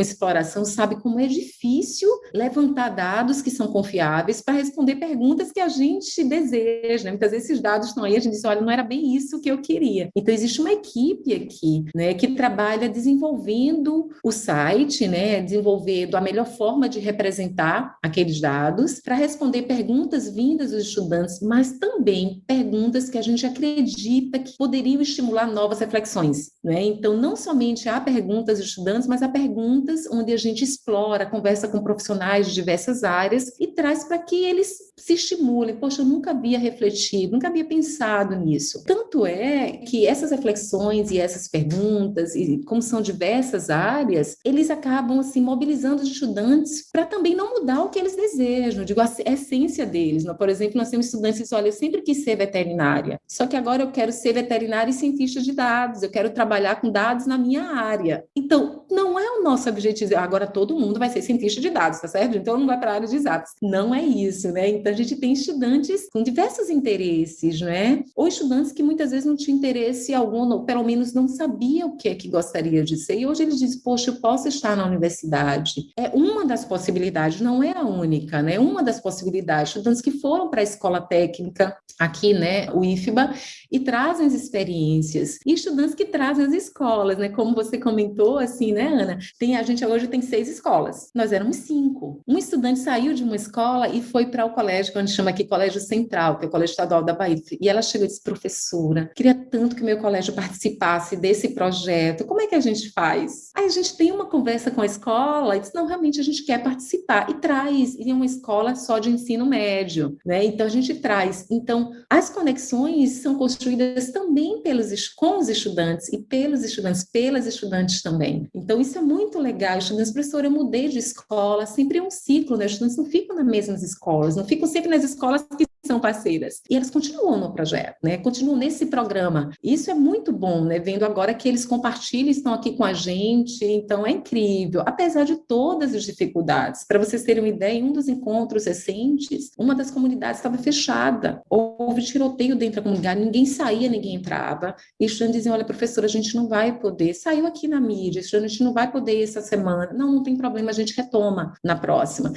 exploração, sabe como é difícil levantar dados que são confiáveis para responder perguntas que a gente deseja. Né? Muitas vezes esses dados estão aí, a gente diz, olha, não era bem isso que eu queria. Então, existe uma equipe aqui, né, que trabalha desenvolvendo o site, né, desenvolvendo a melhor forma de representar aqueles dados para responder perguntas vindas dos estudantes, mas também perguntas que a gente acredita que poderiam estimular novas reflexões. Né? Então, não somente há perguntas dos estudantes, mas há perguntas onde a gente explora, conversa com profissionais de diversas áreas e traz para que eles se estimulem. Poxa, eu nunca havia refletido, nunca havia pensado nisso. Tanto é que essas reflexões e essas perguntas, e como são diversas áreas, eles acabam assim mobilizando os estudantes para também não mudar o que eles desejam, digo, a essência deles. Por exemplo, nós temos estudantes que dizem, olha, eu sempre quis ser veterinária, só que agora eu quero ser veterinária e cientista de dados, eu quero trabalhar com dados na minha área. Então, não é o nosso objetivo, agora todo mundo vai ser cientista de dados, tá certo? Então, não vai para a área de exatos. Não é isso, né? Então, a gente tem estudantes com diversos interesses, né? Ou estudantes que muitas vezes não tinham interesse algum, ou pelo menos não sabia o que é que gostaria de ser. E hoje eles dizem, poxa, eu posso estar na universidade. É uma das possibilidades, não é a única, né? Uma das possibilidades. Estudantes que foram para a escola técnica, aqui, né, o IFBA, e trazem as experiências. E estudantes que trazem as escolas, né? Como você comentou, assim, né, Ana? Tem, a gente hoje tem seis escolas. Nós éramos cinco. Um estudante saiu de uma escola e foi para o colégio, que a gente chama aqui Colégio Central, que é o Colégio Estadual da Bahia. E ela chegou e disse, professora, queria tanto que meu colégio participasse desse projeto. Como é que a gente faz? Aí a gente tem uma conversa com a escola e diz, não, realmente a gente quer participar. E traz, e é uma escola só de ensino médio, né? Então a gente traz. Então, as conexões são construídas também pelos, com os estudantes e pelos estudantes, pelas estudantes também. Então, isso é muito legal. Estudantes, professor, eu mudei de escola, sempre é um ciclo, né? Os estudantes não ficam nas mesmas escolas, não ficam sempre nas escolas que são parceiras. E elas continuam no projeto, né? Continuam nesse programa. Isso é muito bom, né? Vendo agora que eles compartilham, estão aqui com a gente, então é incrível, apesar de todas as dificuldades. Para vocês terem uma ideia, em um dos encontros recentes, uma das comunidades estava fechada, houve tiroteio dentro da comunidade, ninguém saía, ninguém entrava, e os estudantes diziam, olha, professora, a gente não vai poder, saiu aqui na mídia, a gente não vai poder essa semana, não, não tem problema, a gente retoma na próxima.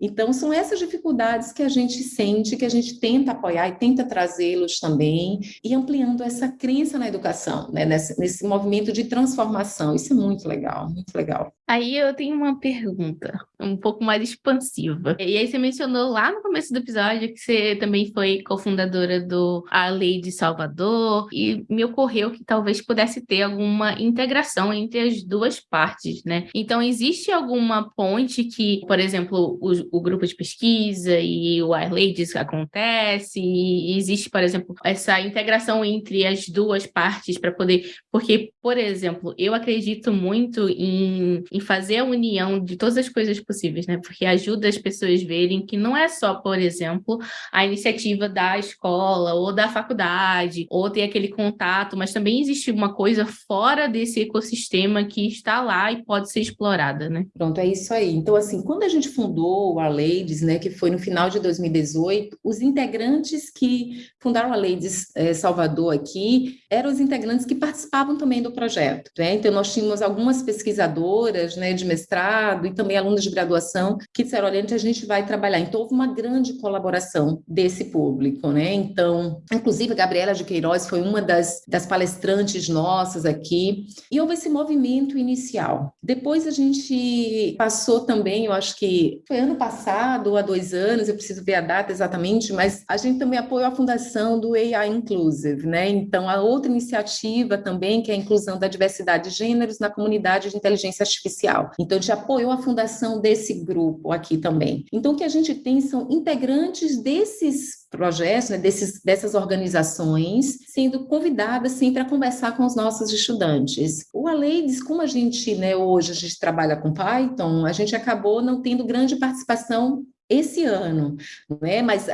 Então, são essas dificuldades que a gente sente, que a gente tenta apoiar e tenta trazê-los também, e ampliando essa crença na educação, né? nesse, nesse movimento de transformação. Isso é muito legal, muito legal. Aí eu tenho uma pergunta, um pouco mais expansiva. E aí você mencionou lá no começo do episódio que você também foi cofundadora do A Lei de Salvador, e me ocorreu que talvez pudesse ter alguma integração entre as duas partes, né? Então, existe alguma ponte que, por exemplo, o, o grupo de pesquisa e o A Lei acontece, e existe, por exemplo, essa integração entre as duas partes para poder. Porque, por exemplo, eu acredito muito em, em fazer a união de todas as coisas possíveis, né? Porque ajuda as pessoas verem que não é só, por exemplo, a iniciativa da escola ou da faculdade, ou ter aquele contato, mas também existe uma coisa fora desse ecossistema que está lá e pode ser explorada, né? Pronto, é isso aí. Então, assim, quando a gente fundou a Ladies, né, que foi no final de 2018, os integrantes que fundaram a Ladies é, Salvador aqui eram os integrantes que participavam também do projeto, né? Então, nós tínhamos algumas pesquisadoras né, de mestrado e também alunos de graduação que disseram, olha, a gente vai trabalhar. Então, houve uma grande colaboração desse público, né? Então, inclusive, a Gabriela de Queiroz foi uma das, das palestrantes nossas aqui, e houve esse movimento inicial. Depois a gente passou também, eu acho que foi ano passado há dois anos, eu preciso ver a data exatamente, mas a gente também apoiou a fundação do AI Inclusive, né? Então, a outra iniciativa também, que é a inclusão da diversidade de gêneros na comunidade de inteligência artificial. Então, a gente apoiou a fundação desse grupo aqui também. Então, o que a gente tem são integrantes desses projetos, né, desses, dessas organizações, sendo convidadas sempre a conversar com os nossos estudantes. O Aleides, como a gente, né, hoje a gente trabalha com Python, a gente acabou não tendo grande participação esse ano, né? mas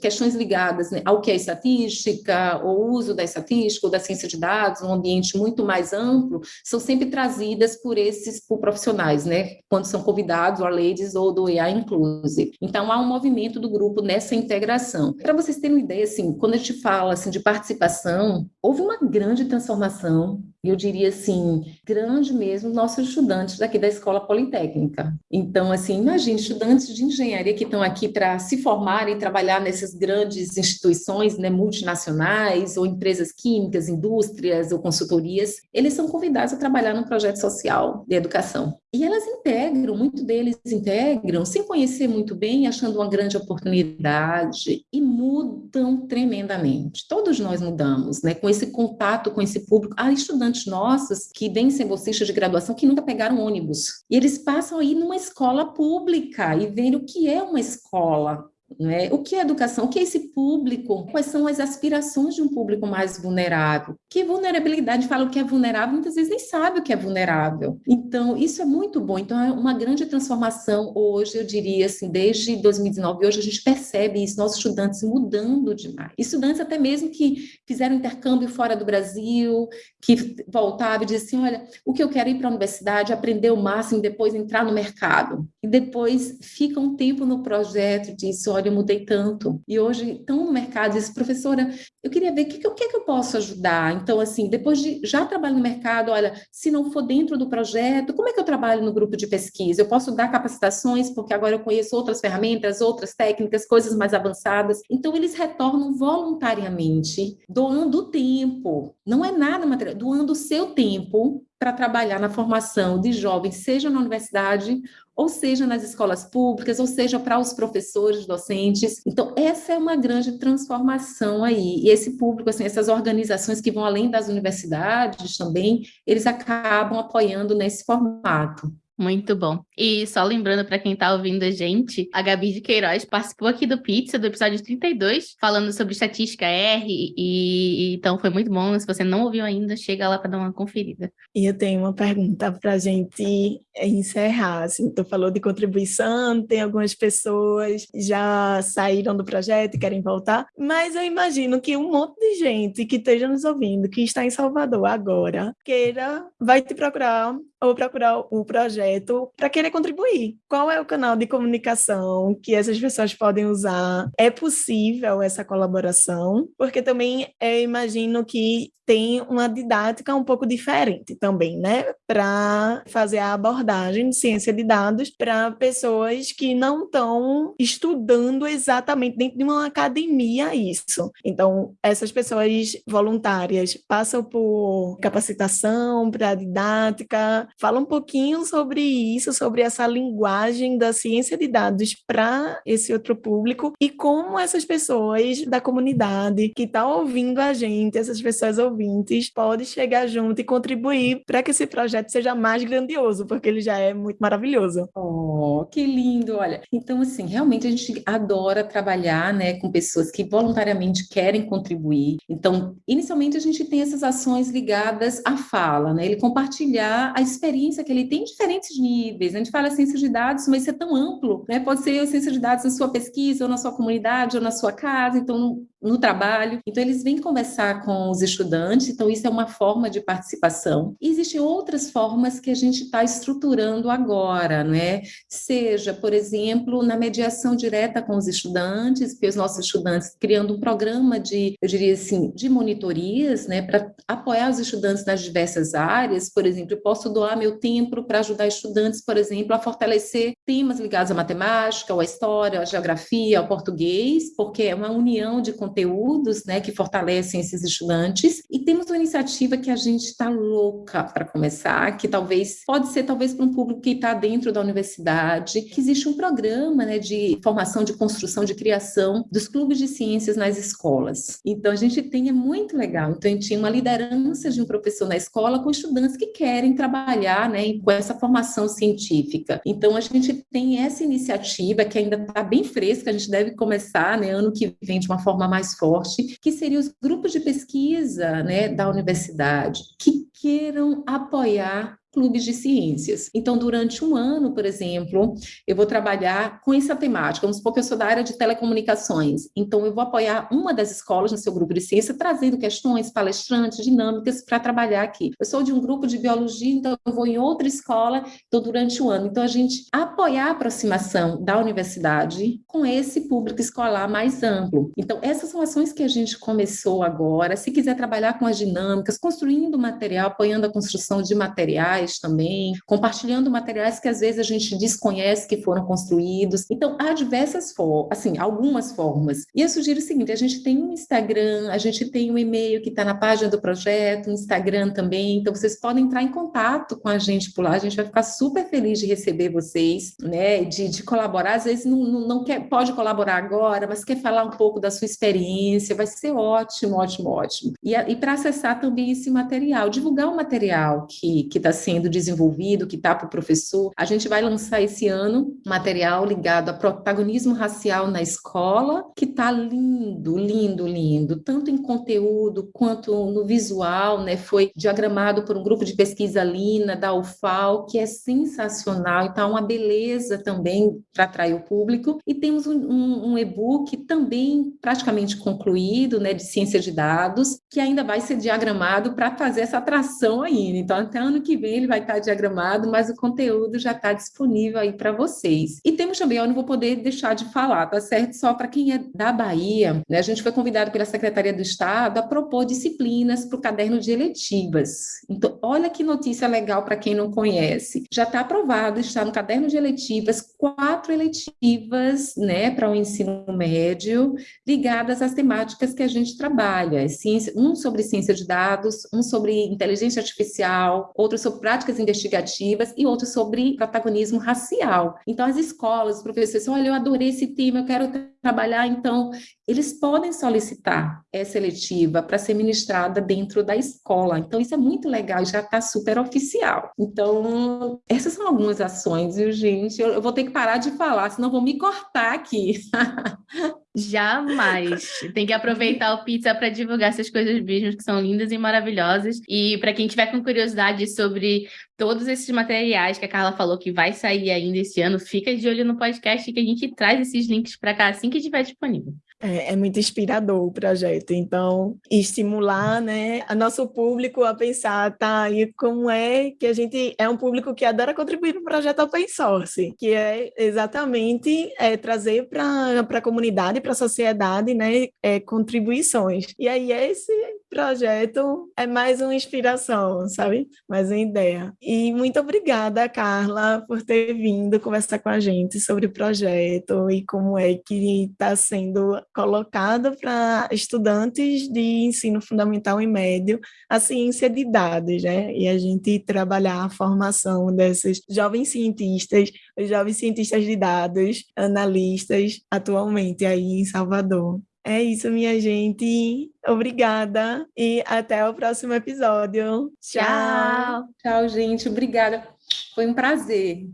questões ligadas né, ao que é estatística, o uso da estatística ou da ciência de dados, um ambiente muito mais amplo, são sempre trazidas por esses por profissionais, né? quando são convidados, a Ladies ou do AI Inclusive. Então, há um movimento do grupo nessa integração. Para vocês terem uma ideia, assim, quando a gente fala assim, de participação, houve uma grande transformação eu diria assim, grande mesmo, nossos estudantes daqui da Escola Politécnica. Então, assim, imagine estudantes de engenharia que estão aqui para se formar e trabalhar nessas grandes instituições né, multinacionais, ou empresas químicas, indústrias ou consultorias, eles são convidados a trabalhar num projeto social de educação. E elas integram, muito deles integram, sem conhecer muito bem, achando uma grande oportunidade, e mudam tremendamente. Todos nós mudamos, né? Com esse contato com esse público. Há estudantes nossos que vêm ser bolsistas de graduação que nunca pegaram ônibus. E eles passam aí numa escola pública e veem o que é uma escola né? O que é educação? O que é esse público? Quais são as aspirações de um público mais vulnerável? Que vulnerabilidade fala o que é vulnerável, muitas vezes nem sabe o que é vulnerável. Então, isso é muito bom. Então, é uma grande transformação hoje, eu diria assim, desde 2019, hoje a gente percebe isso, nossos estudantes mudando demais. Estudantes até mesmo que fizeram intercâmbio fora do Brasil, que voltavam e diziam assim, olha, o que eu quero é ir para a universidade, aprender o máximo, depois entrar no mercado. E depois fica um tempo no projeto diz, olha, eu mudei tanto. E hoje estão no mercado e diz, professora, eu queria ver o que, que, que eu posso ajudar. Então, assim, depois de já trabalho no mercado, olha, se não for dentro do projeto, como é que eu trabalho no grupo de pesquisa? Eu posso dar capacitações, porque agora eu conheço outras ferramentas, outras técnicas, coisas mais avançadas. Então, eles retornam voluntariamente, doando tempo. Não é nada material, doando o seu tempo para trabalhar na formação de jovens, seja na universidade ou seja nas escolas públicas, ou seja para os professores, docentes. Então, essa é uma grande transformação aí. E esse público, assim, essas organizações que vão além das universidades também, eles acabam apoiando nesse formato. Muito bom. E só lembrando para quem está ouvindo a gente, a Gabi de Queiroz participou aqui do Pizza, do episódio 32, falando sobre estatística R, e, e então foi muito bom. Se você não ouviu ainda, chega lá para dar uma conferida. E eu tenho uma pergunta para a gente encerrar. Assim, tu falou de contribuição, tem algumas pessoas já saíram do projeto e querem voltar, mas eu imagino que um monte de gente que esteja nos ouvindo, que está em Salvador agora, queira, vai te procurar ou procurar o projeto para querer contribuir. Qual é o canal de comunicação que essas pessoas podem usar? É possível essa colaboração? Porque também eu imagino que tem uma didática um pouco diferente também, né? Para fazer a abordagem de ciência de dados para pessoas que não estão estudando exatamente dentro de uma academia isso. Então, essas pessoas voluntárias passam por capacitação para didática, Fala um pouquinho sobre isso, sobre essa linguagem da ciência de dados para esse outro público e como essas pessoas da comunidade que estão tá ouvindo a gente, essas pessoas ouvintes, podem chegar junto e contribuir para que esse projeto seja mais grandioso, porque ele já é muito maravilhoso. Oh, que lindo! Olha, então assim, realmente a gente adora trabalhar, né, com pessoas que voluntariamente querem contribuir. Então, inicialmente a gente tem essas ações ligadas à fala, né, ele compartilhar a experiência que ele tem em diferentes níveis. A gente fala ciência de dados, mas isso é tão amplo, né? Pode ser a ciência de dados na sua pesquisa, ou na sua comunidade, ou na sua casa. Então, no trabalho. Então, eles vêm conversar com os estudantes, então, isso é uma forma de participação. E existem outras formas que a gente está estruturando agora, não é? Seja, por exemplo, na mediação direta com os estudantes, porque os nossos estudantes criando um programa de, eu diria assim, de monitorias, né, para apoiar os estudantes nas diversas áreas. Por exemplo, eu posso doar meu tempo para ajudar estudantes, por exemplo, a fortalecer temas ligados à matemática, à história, à geografia, ao português, porque é uma união de conteúdos né, que fortalecem esses estudantes. E temos uma iniciativa que a gente está louca para começar, que talvez pode ser talvez para um público que está dentro da universidade, que existe um programa né, de formação, de construção, de criação dos clubes de ciências nas escolas. Então a gente tem, é muito legal. Então a gente tinha uma liderança de um professor na escola com estudantes que querem trabalhar né, com essa formação científica. Então a gente tem essa iniciativa que ainda está bem fresca, a gente deve começar né, ano que vem de uma forma mais forte, que seriam os grupos de pesquisa né, da universidade, que queiram apoiar clubes de ciências. Então, durante um ano, por exemplo, eu vou trabalhar com essa temática. Vamos supor que eu sou da área de telecomunicações. Então, eu vou apoiar uma das escolas no seu grupo de ciência, trazendo questões, palestrantes, dinâmicas para trabalhar aqui. Eu sou de um grupo de biologia, então eu vou em outra escola, então, durante o ano. Então, a gente apoiar a aproximação da universidade com esse público escolar mais amplo. Então, essas são ações que a gente começou agora. Se quiser trabalhar com as dinâmicas, construindo material, apoiando a construção de materiais também, compartilhando materiais que às vezes a gente desconhece que foram construídos. Então, há diversas formas, assim, algumas formas. E eu sugiro o seguinte: a gente tem um Instagram, a gente tem um e-mail que está na página do projeto, um Instagram também. Então, vocês podem entrar em contato com a gente por lá. A gente vai ficar super feliz de receber vocês, né? De, de colaborar. Às vezes não, não, não quer, pode colaborar agora, mas quer falar um pouco da sua experiência. Vai ser ótimo, ótimo, ótimo. E, e para acessar também esse material, divulgar o material que está sendo desenvolvido, que está para o professor. A gente vai lançar esse ano material ligado a protagonismo racial na escola, que está lindo, lindo, lindo, tanto em conteúdo quanto no visual, né? Foi diagramado por um grupo de pesquisa Lina da UFAL, que é sensacional, então uma beleza também para atrair o público. E temos um, um, um e-book também praticamente concluído, né, de ciência de dados, que ainda vai ser diagramado para fazer essa atração ainda. Então, até ano que vem ele vai estar diagramado, mas o conteúdo já está disponível aí para vocês. E temos também, eu não vou poder deixar de falar, tá certo? Só para quem é da Bahia, né? A gente foi convidado pela Secretaria do Estado a propor disciplinas para o caderno de eletivas. Então, olha que notícia legal para quem não conhece. Já está aprovado, está no caderno de eletivas, quatro eletivas, né, para o ensino médio, ligadas às temáticas que a gente trabalha. Ciência, um sobre ciência de dados, um sobre inteligência artificial, outro sobre práticas investigativas e outro sobre protagonismo racial. Então, as escolas, os professores, olha, eu adorei esse tema, eu quero trabalhar, então, eles podem solicitar essa eletiva para ser ministrada dentro da escola. Então, isso é muito legal, já está super oficial. Então, essas são algumas ações, viu, gente? Eu, eu vou ter que parar de falar, senão vou me cortar aqui. Jamais. Tem que aproveitar o pizza para divulgar essas coisas mesmo que são lindas e maravilhosas. E para quem tiver com curiosidade sobre todos esses materiais que a Carla falou que vai sair ainda esse ano, fica de olho no podcast que a gente traz esses links para cá assim que estiver disponível. É, é, muito inspirador o projeto, então estimular, né, a nosso público a pensar, tá, e como é que a gente é um público que adora contribuir para o projeto open source, que é exatamente é, trazer para a comunidade, para a sociedade, né, é, contribuições. E aí esse projeto é mais uma inspiração, sabe? Mais uma ideia. E muito obrigada, Carla, por ter vindo conversar com a gente sobre o projeto e como é que está sendo colocado para estudantes de ensino fundamental e médio a ciência de dados, né? E a gente trabalhar a formação desses jovens cientistas, os jovens cientistas de dados, analistas, atualmente aí em Salvador. É isso, minha gente. Obrigada e até o próximo episódio. Tchau. Tchau, gente. Obrigada. Foi um prazer.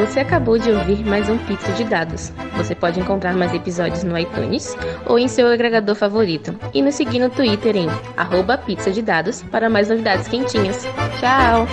Você acabou de ouvir mais um Pizza de Dados. Você pode encontrar mais episódios no iTunes ou em seu agregador favorito. E nos seguir no Twitter em arroba pizza de dados para mais novidades quentinhas. Tchau!